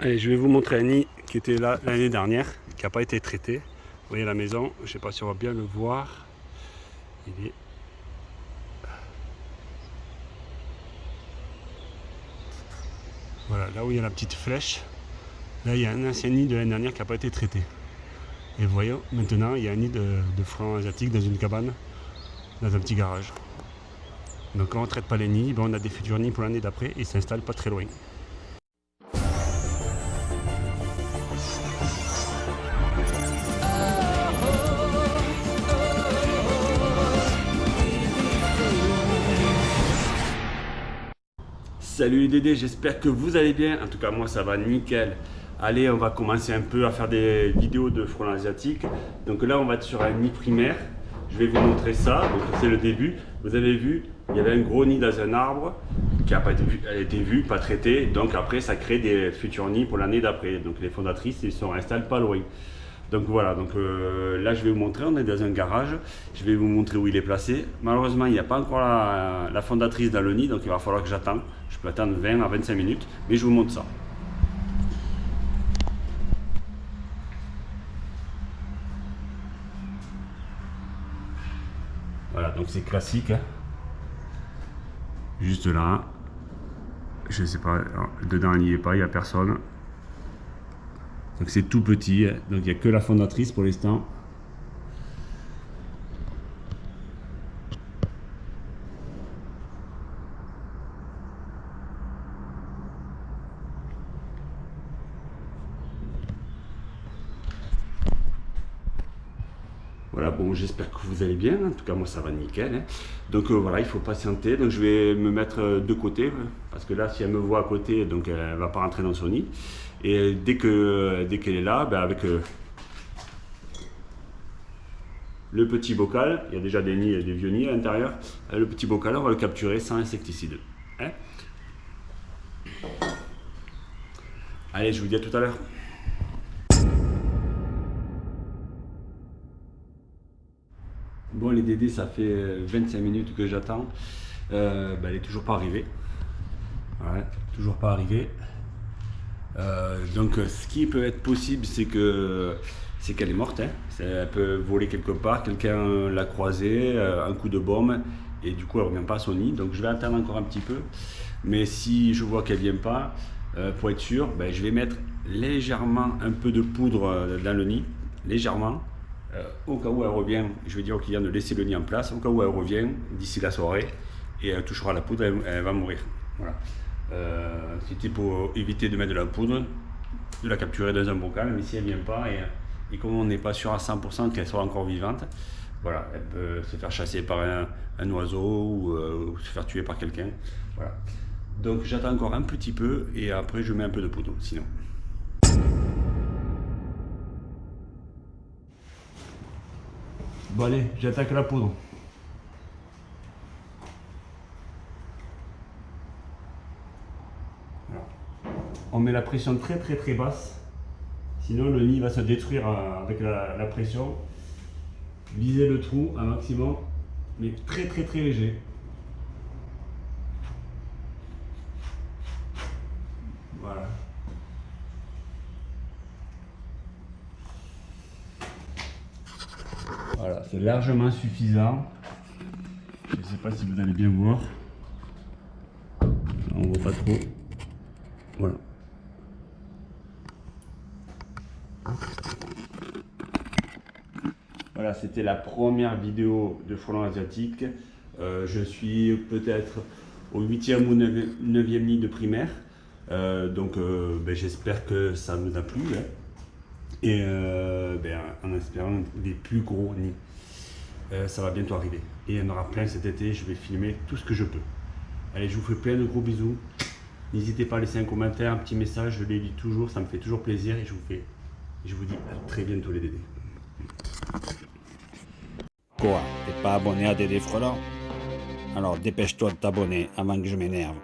Je vais vous montrer un nid qui était là l'année dernière, qui n'a pas été traité. Vous voyez la maison, je ne sais pas si on va bien le voir. Il est... Voilà, là où il y a la petite flèche, là il y a un ancien nid de l'année dernière qui n'a pas été traité. Et vous voyez, maintenant il y a un nid de, de francs asiatiques dans une cabane, dans un petit garage. Donc quand on ne traite pas les nids, ben, on a des futurs nids pour l'année d'après et ils s'installent pas très loin. Salut les Dédés, j'espère que vous allez bien. En tout cas, moi ça va nickel. Allez, on va commencer un peu à faire des vidéos de frelons asiatiques. Donc là, on va être sur un nid primaire. Je vais vous montrer ça. Donc c'est le début. Vous avez vu, il y avait un gros nid dans un arbre qui a pas été vu, pas traité. Donc après, ça crée des futurs nids pour l'année d'après. Donc les fondatrices, ils sont installés pas loin. Donc voilà, donc euh, là je vais vous montrer, on est dans un garage, je vais vous montrer où il est placé. Malheureusement, il n'y a pas encore la, fondatrice dans le nid, donc il va falloir que j'attende. Je peux attendre 20 à 25 minutes, mais je vous montre ça. Voilà, donc c'est classique. Hein. Juste là. Je sais pas, dedans il n'y est pas, il n'y a personne. Donc c'est tout petit, donc il n'y a que la fondatrice pour l'instant. Voilà, bon, j'espère que vous allez bien. En tout cas, moi, ça va nickel. Hein. Donc euh, voilà, il faut patienter. Donc je vais me mettre euh, de côté, parce que là, si elle me voit à côté, donc elle ne va pas rentrer dans son nid. Et dès que dès qu'elle est là, ben avec euh, le petit bocal, il y a déjà des nids, des vieux nids à l'intérieur, le petit bocal, on va le capturer sans insecticide. Hein. Allez, je vous dis à tout à l'heure. Bon, les Dédés, ça fait 25 minutes que j'attends. Euh, ben, elle est toujours pas arrivée. Ouais, toujours pas arrivée. Euh, donc ce qui peut être possible, c'est que c'est qu'elle est morte. Hein. Elle peut voler quelque part, quelqu'un l'a croisée, euh, un coup de bombe, et du coup elle ne revient pas à son nid. Donc je vais attendre encore un petit peu. Mais si je vois qu'elle ne vient pas, euh, pour être sûr, ben, je vais mettre légèrement un peu de poudre dans le nid, légèrement. Au cas où elle revient, je vais dire au client de laisser le nid en place. Au cas où elle revient d'ici la soirée, et elle touchera la poudre, elle, va mourir. Voilà. Euh, c'était pour éviter de mettre de la poudre, de la capturer dans un bocal, mais si elle ne vient pas, et, comme on n'est pas sûr à 100% qu'elle soit encore vivante, voilà, elle peut se faire chasser par un, oiseau euh, ou, se faire tuer par quelqu'un. Voilà. Donc j'attends encore un petit peu et après je mets un peu de poudre sinon. Bon allez, j'attaque la poudre. on met la pression très très très basse. Sinon le nid va se détruire euh, avec la, pression. Visez le trou un maximum, mais très très très léger. Voilà. C'est largement suffisant. Je ne sais pas si vous allez bien voir. On ne voit pas trop. Voilà. Voilà, c'était la première vidéo de frelon asiatique. Euh, je suis peut-être au 8e ou 9e nid de primaire. Euh, donc euh, ben, j'espère que ça nous a plu. Hein. Et ben, en espérant des plus gros nids. ça va bientôt arriver. Et il y en aura plein cet été. Je vais filmer tout ce que je peux. Allez, je vous fais plein de gros bisous. N'hésitez pas à laisser un commentaire, un petit message. Je les lis toujours. Ça me fait toujours plaisir. Et je vous fais je vous dis à très bientôt les Dédés. Quoi T'es pas abonné à Dédé Frelant Alors dépêche-toi de t'abonner avant que je m'énerve.